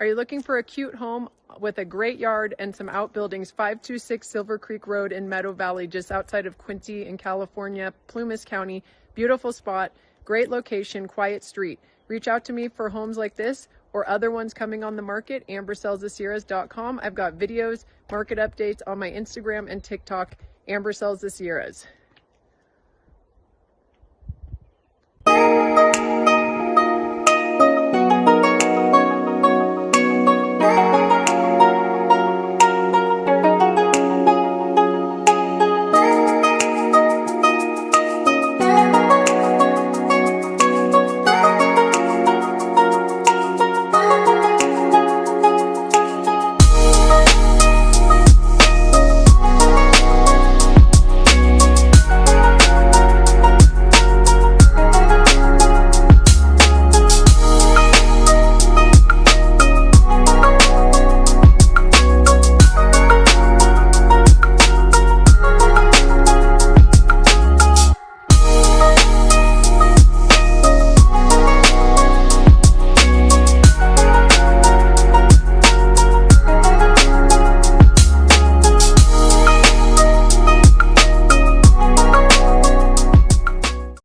Are you looking for a cute home with a great yard and some outbuildings? 526 Silver Creek Road in Meadow Valley, just outside of Quincy in California, Plumas County. Beautiful spot, great location, quiet street. Reach out to me for homes like this or other ones coming on the market, ambersellsthesierras.com. I've got videos, market updates on my Instagram and TikTok, Amber Sells the Sierras.